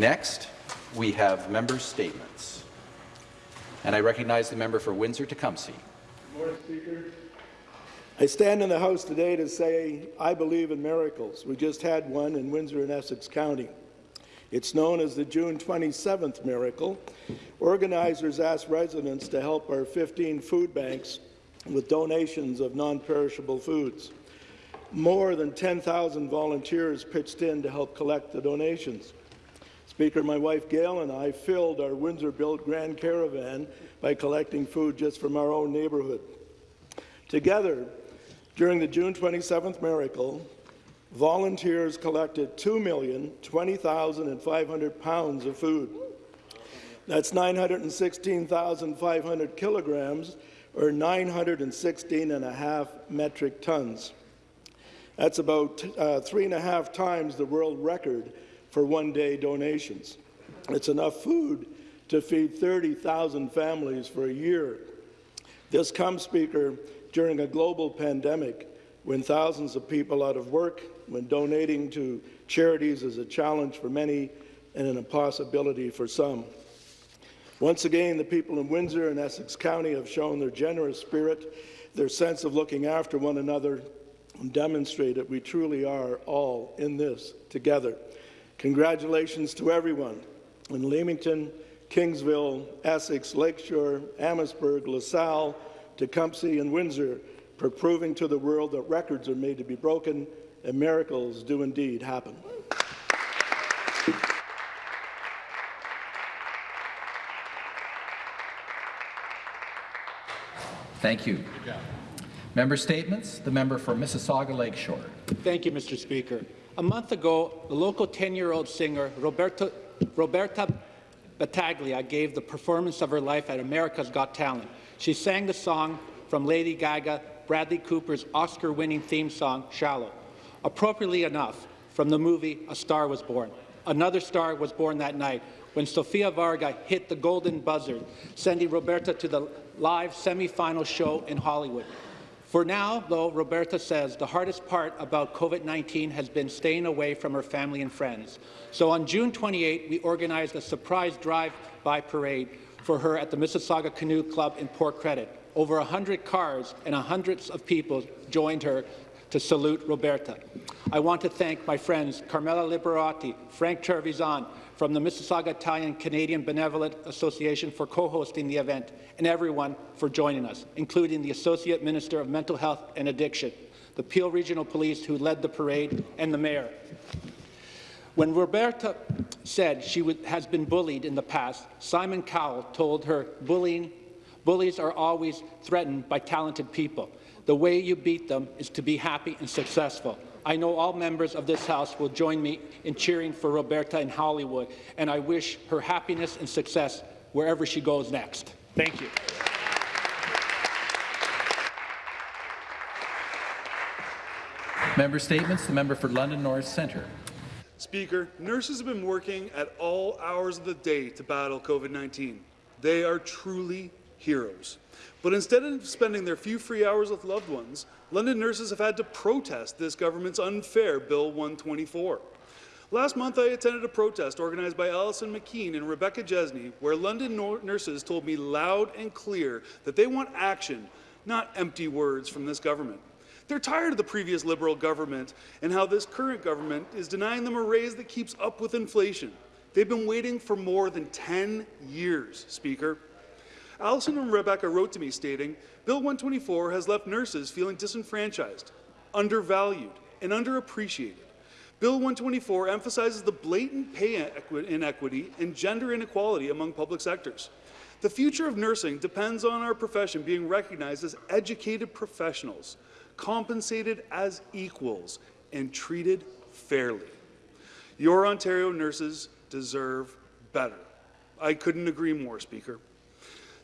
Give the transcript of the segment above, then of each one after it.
Next, we have member statements. And I recognize the member for Windsor-Tecumseh. Good morning, Speaker. I stand in the House today to say I believe in miracles. We just had one in Windsor and Essex County. It's known as the June 27th miracle. Organizers asked residents to help our 15 food banks with donations of non-perishable foods. More than 10,000 volunteers pitched in to help collect the donations. Speaker, my wife Gail and I filled our Windsor-built Grand Caravan by collecting food just from our own neighbourhood. Together, during the June 27th miracle, volunteers collected 2,020,500 pounds of food. That's 916,500 kilograms, or 916 and a half metric tons. That's about uh, three and a half times the world record for one-day donations. It's enough food to feed 30,000 families for a year. This comes, Speaker, during a global pandemic when thousands of people out of work, when donating to charities is a challenge for many and an impossibility for some. Once again, the people in Windsor and Essex County have shown their generous spirit, their sense of looking after one another, and demonstrate that we truly are all in this together. Congratulations to everyone in Leamington, Kingsville, Essex, Lakeshore, Amherstburg, LaSalle, Tecumseh, and Windsor for proving to the world that records are made to be broken and miracles do indeed happen. Thank you. Member statements. The member for Mississauga Lakeshore. Thank you, Mr. Speaker. A month ago, the local 10-year-old singer Roberto, Roberta Battaglia gave the performance of her life at America's Got Talent. She sang the song from Lady Gaga, Bradley Cooper's Oscar-winning theme song, Shallow. Appropriately enough, from the movie A Star Was Born. Another star was born that night when Sofia Vergara hit the golden buzzer, sending Roberta to the live semi-final show in Hollywood. For now, though, Roberta says the hardest part about COVID-19 has been staying away from her family and friends. So on June 28, we organized a surprise drive-by parade for her at the Mississauga Canoe Club in Port Credit. Over 100 cars and hundreds of people joined her to salute Roberta. I want to thank my friends Carmela Liberati, Frank Trevisan, from the Mississauga Italian Canadian Benevolent Association for co-hosting the event, and everyone for joining us, including the Associate Minister of Mental Health and Addiction, the Peel Regional Police who led the parade, and the Mayor. When Roberta said she has been bullied in the past, Simon Cowell told her bullying, bullies are always threatened by talented people. The way you beat them is to be happy and successful. I know all members of this House will join me in cheering for Roberta in Hollywood, and I wish her happiness and success wherever she goes next. Thank you. Member statements. The member for London North Centre. Speaker, nurses have been working at all hours of the day to battle COVID-19. They are truly heroes. But instead of spending their few free hours with loved ones, London nurses have had to protest this government's unfair Bill 124. Last month, I attended a protest organized by Alison McKean and Rebecca Jesney, where London nurses told me loud and clear that they want action, not empty words from this government. They're tired of the previous Liberal government and how this current government is denying them a raise that keeps up with inflation. They've been waiting for more than 10 years, Speaker. Alison and Rebecca wrote to me stating, Bill 124 has left nurses feeling disenfranchised, undervalued, and underappreciated. Bill 124 emphasizes the blatant pay inequity and gender inequality among public sectors. The future of nursing depends on our profession being recognized as educated professionals, compensated as equals, and treated fairly. Your Ontario nurses deserve better. I couldn't agree more, Speaker.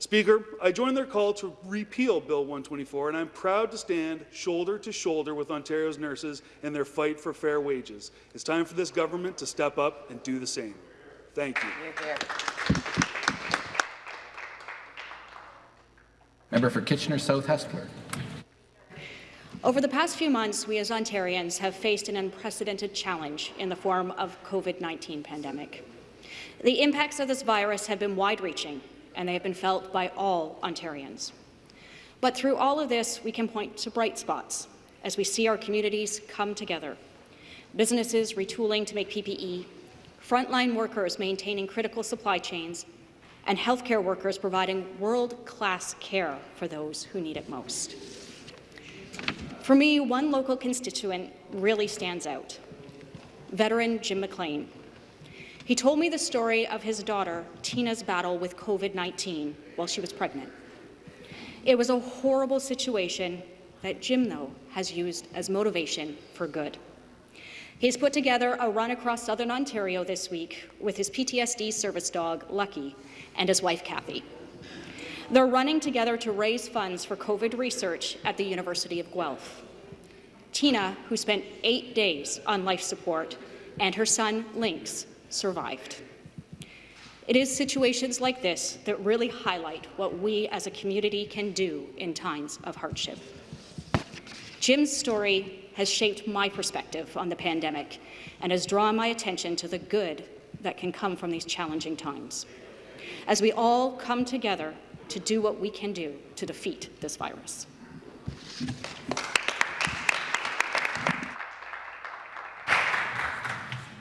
Speaker, I join their call to repeal Bill 124, and I'm proud to stand shoulder to shoulder with Ontario's nurses in their fight for fair wages. It's time for this government to step up and do the same. Thank you. Member for Kitchener South Hespeler. Over the past few months, we as Ontarians have faced an unprecedented challenge in the form of COVID-19 pandemic. The impacts of this virus have been wide-reaching, and they have been felt by all Ontarians. But through all of this, we can point to bright spots as we see our communities come together. Businesses retooling to make PPE, frontline workers maintaining critical supply chains, and healthcare workers providing world-class care for those who need it most. For me, one local constituent really stands out, veteran Jim McLean. He told me the story of his daughter, Tina's battle with COVID-19 while she was pregnant. It was a horrible situation that Jim, though, has used as motivation for good. He's put together a run across southern Ontario this week with his PTSD service dog, Lucky, and his wife, Kathy. They're running together to raise funds for COVID research at the University of Guelph. Tina, who spent eight days on life support, and her son, Lynx, survived. It is situations like this that really highlight what we as a community can do in times of hardship. Jim's story has shaped my perspective on the pandemic and has drawn my attention to the good that can come from these challenging times. As we all come together to do what we can do to defeat this virus.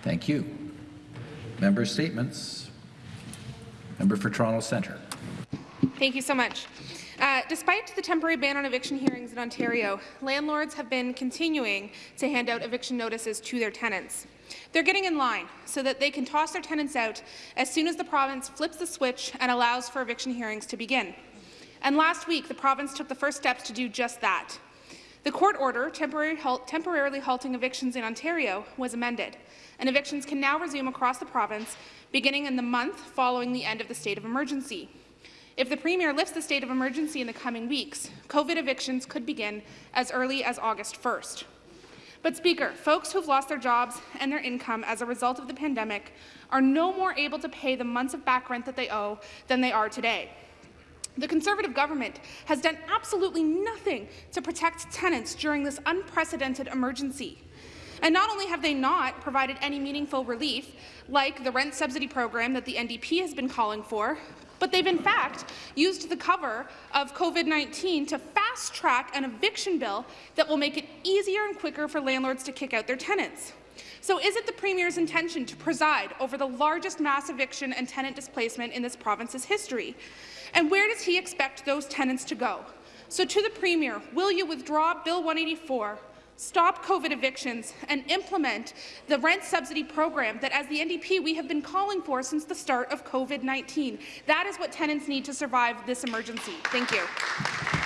Thank you. Member statements. Member for Toronto Centre. Thank you so much. Uh, despite the temporary ban on eviction hearings in Ontario, landlords have been continuing to hand out eviction notices to their tenants. They're getting in line so that they can toss their tenants out as soon as the province flips the switch and allows for eviction hearings to begin. And last week, the province took the first steps to do just that. The court order temporary halt, temporarily halting evictions in Ontario was amended, and evictions can now resume across the province beginning in the month following the end of the state of emergency. If the Premier lifts the state of emergency in the coming weeks, COVID evictions could begin as early as August 1st. But, Speaker, folks who've lost their jobs and their income as a result of the pandemic are no more able to pay the months of back rent that they owe than they are today. The Conservative government has done absolutely nothing to protect tenants during this unprecedented emergency. And not only have they not provided any meaningful relief, like the rent subsidy program that the NDP has been calling for, but they've in fact used the cover of COVID-19 to fast-track an eviction bill that will make it easier and quicker for landlords to kick out their tenants. So is it the Premier's intention to preside over the largest mass eviction and tenant displacement in this province's history? And where does he expect those tenants to go? So to the Premier, will you withdraw Bill 184, stop COVID evictions, and implement the rent subsidy program that, as the NDP, we have been calling for since the start of COVID-19. That is what tenants need to survive this emergency. Thank you.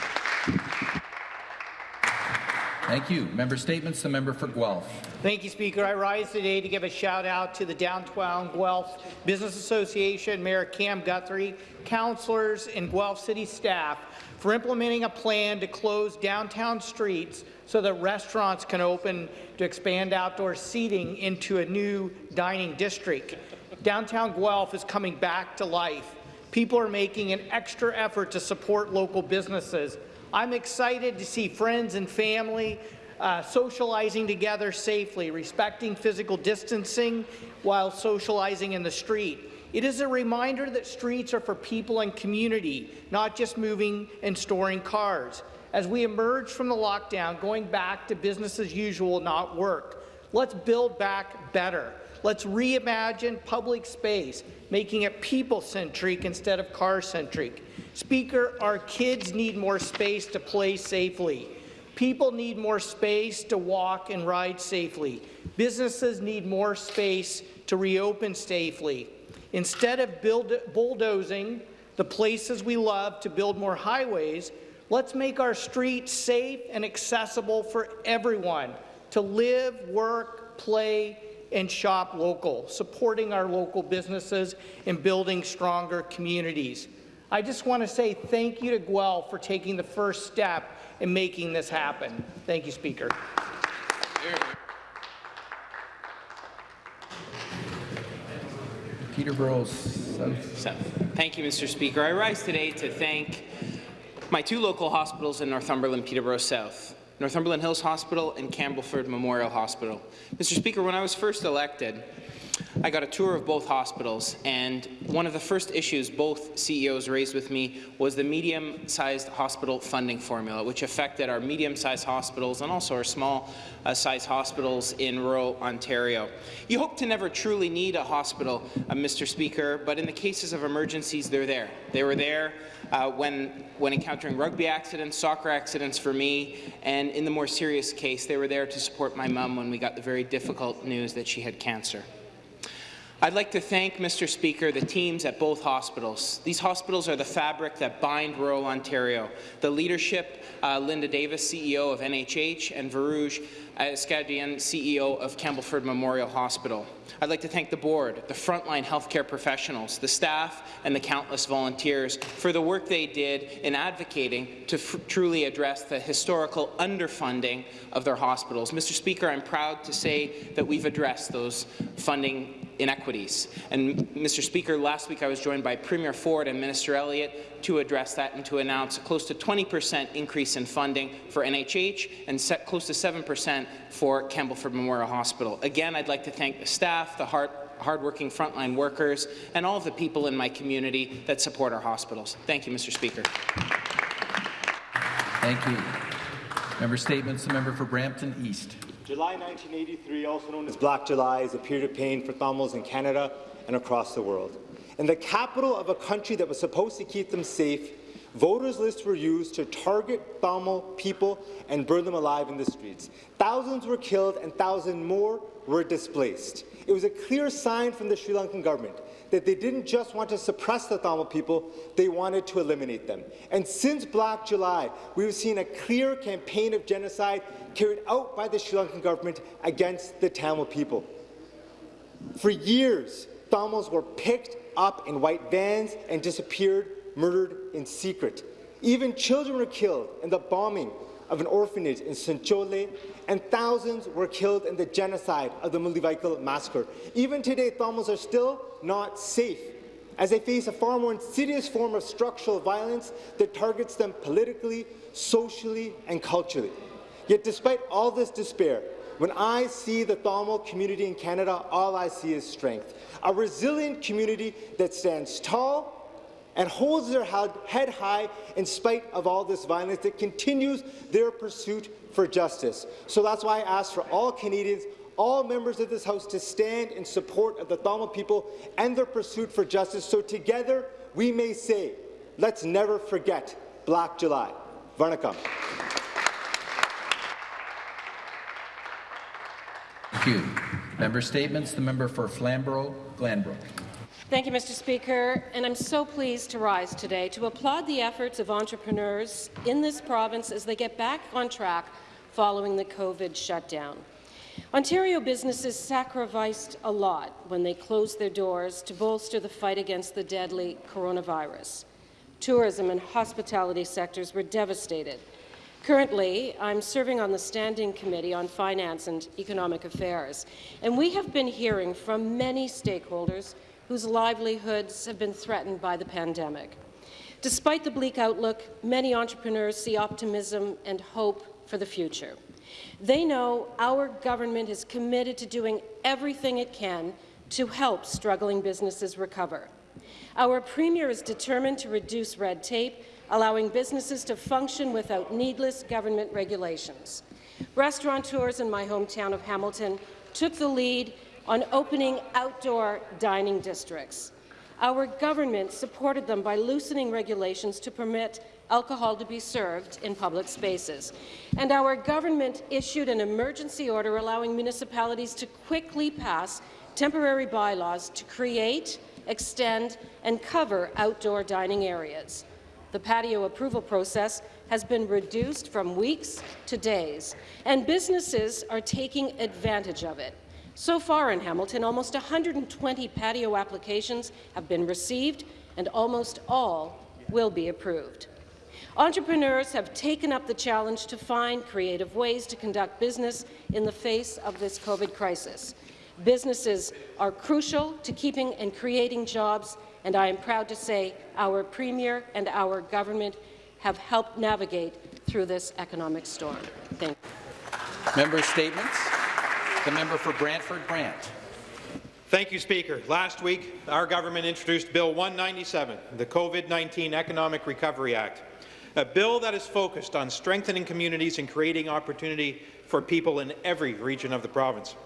Thank you. Member statements. The member for Guelph. Thank you, Speaker. I rise today to give a shout out to the Downtown Guelph Business Association, Mayor Cam Guthrie, councillors, and Guelph City staff for implementing a plan to close downtown streets so that restaurants can open to expand outdoor seating into a new dining district. Downtown Guelph is coming back to life. People are making an extra effort to support local businesses. I'm excited to see friends and family uh, socializing together safely, respecting physical distancing while socializing in the street. It is a reminder that streets are for people and community, not just moving and storing cars. As we emerge from the lockdown, going back to business as usual will not work. Let's build back better. Let's reimagine public space, making it people-centric instead of car-centric. Speaker, our kids need more space to play safely. People need more space to walk and ride safely. Businesses need more space to reopen safely. Instead of build, bulldozing the places we love to build more highways, let's make our streets safe and accessible for everyone to live, work, play, and shop local, supporting our local businesses and building stronger communities. I just want to say thank you to Guelph for taking the first step in making this happen. Thank you, Speaker. Peterborough South. So, thank you, Mr. Speaker. I rise today to thank my two local hospitals in Northumberland, Peterborough South, Northumberland Hills Hospital and Campbellford Memorial Hospital. Mr. Speaker, when I was first elected, I got a tour of both hospitals, and one of the first issues both CEOs raised with me was the medium-sized hospital funding formula, which affected our medium-sized hospitals and also our small-sized hospitals in rural Ontario. You hope to never truly need a hospital, uh, Mr. Speaker, but in the cases of emergencies, they're there. They were there uh, when, when encountering rugby accidents, soccer accidents for me, and in the more serious case, they were there to support my mum when we got the very difficult news that she had cancer. I'd like to thank, Mr. Speaker, the teams at both hospitals. These hospitals are the fabric that bind rural Ontario. The leadership, uh, Linda Davis, CEO of NHH, and Varouj Eskedjian, CEO of Campbellford Memorial Hospital. I'd like to thank the board, the frontline healthcare professionals, the staff, and the countless volunteers for the work they did in advocating to truly address the historical underfunding of their hospitals. Mr. Speaker, I'm proud to say that we've addressed those funding inequities. And Mr. Speaker, last week I was joined by Premier Ford and Minister Elliott to address that and to announce a close to 20% increase in funding for NHH and set close to 7% for Campbellford Memorial Hospital. Again, I'd like to thank the staff, the hard, hardworking frontline workers, and all of the people in my community that support our hospitals. Thank you, Mr. Speaker. Thank you. Member statements. The member for Brampton East. July 1983, also known as Black July, is a period of pain for Tamils in Canada and across the world. In the capital of a country that was supposed to keep them safe, voters' lists were used to target Tamil people and burn them alive in the streets. Thousands were killed and thousands more were displaced. It was a clear sign from the Sri Lankan government that they didn't just want to suppress the Tamil people, they wanted to eliminate them. And since Black July, we've seen a clear campaign of genocide carried out by the Sri Lankan government against the Tamil people. For years, Tamils were picked up in white vans and disappeared, murdered in secret. Even children were killed in the bombing of an orphanage in Sencholai, and thousands were killed in the genocide of the Mullivaikkal massacre. Even today, Tamils are still not safe as they face a far more insidious form of structural violence that targets them politically, socially, and culturally. Yet despite all this despair, when I see the Tamil community in Canada, all I see is strength. A resilient community that stands tall and holds their head high in spite of all this violence that continues their pursuit for justice. So that's why I ask for all Canadians, all members of this House to stand in support of the Tamil people and their pursuit for justice so together we may say, let's never forget Black July. Vanakkam. Thank you. Member statements. The member for Flamborough-Glanbrook. Thank you, Mr. Speaker, and I'm so pleased to rise today to applaud the efforts of entrepreneurs in this province as they get back on track following the COVID shutdown. Ontario businesses sacrificed a lot when they closed their doors to bolster the fight against the deadly coronavirus. Tourism and hospitality sectors were devastated, Currently, I'm serving on the Standing Committee on Finance and Economic Affairs, and we have been hearing from many stakeholders whose livelihoods have been threatened by the pandemic. Despite the bleak outlook, many entrepreneurs see optimism and hope for the future. They know our government is committed to doing everything it can to help struggling businesses recover. Our Premier is determined to reduce red tape allowing businesses to function without needless government regulations. Restaurateurs in my hometown of Hamilton took the lead on opening outdoor dining districts. Our government supported them by loosening regulations to permit alcohol to be served in public spaces. And our government issued an emergency order allowing municipalities to quickly pass temporary bylaws to create, extend and cover outdoor dining areas. The patio approval process has been reduced from weeks to days, and businesses are taking advantage of it. So far in Hamilton, almost 120 patio applications have been received, and almost all will be approved. Entrepreneurs have taken up the challenge to find creative ways to conduct business in the face of this COVID crisis. Businesses are crucial to keeping and creating jobs and I am proud to say our Premier and our government have helped navigate through this economic storm. Thank you. Member statements. The member for Brantford Brant. Thank you, Speaker. Last week, our government introduced Bill 197, the COVID-19 Economic Recovery Act, a bill that is focused on strengthening communities and creating opportunity for people in every region of the province.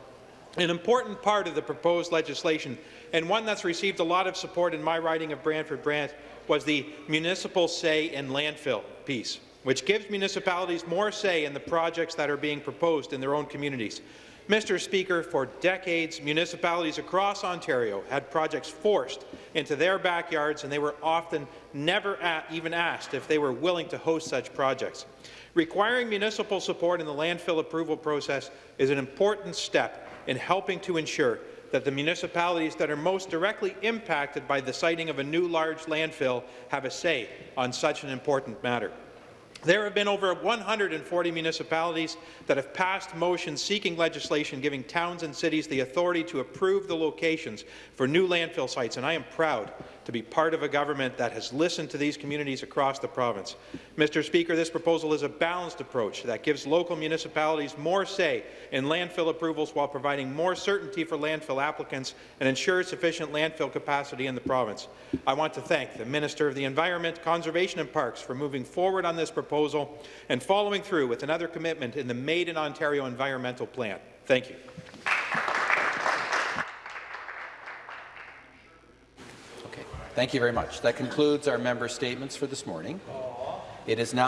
An important part of the proposed legislation, and one that's received a lot of support in my riding of Brantford-Brant, was the municipal say in landfill piece, which gives municipalities more say in the projects that are being proposed in their own communities. Mr. Speaker, for decades, municipalities across Ontario had projects forced into their backyards, and they were often never at, even asked if they were willing to host such projects. Requiring municipal support in the landfill approval process is an important step in helping to ensure that the municipalities that are most directly impacted by the siting of a new large landfill have a say on such an important matter. There have been over 140 municipalities that have passed motions seeking legislation giving towns and cities the authority to approve the locations for new landfill sites, and I am proud to be part of a government that has listened to these communities across the province. Mr. Speaker, this proposal is a balanced approach that gives local municipalities more say in landfill approvals while providing more certainty for landfill applicants and ensures sufficient landfill capacity in the province. I want to thank the Minister of the Environment, Conservation and Parks for moving forward on this proposal and following through with another commitment in the Made in Ontario Environmental Plan. Thank you. Thank you very much. That concludes our member statements for this morning. It is now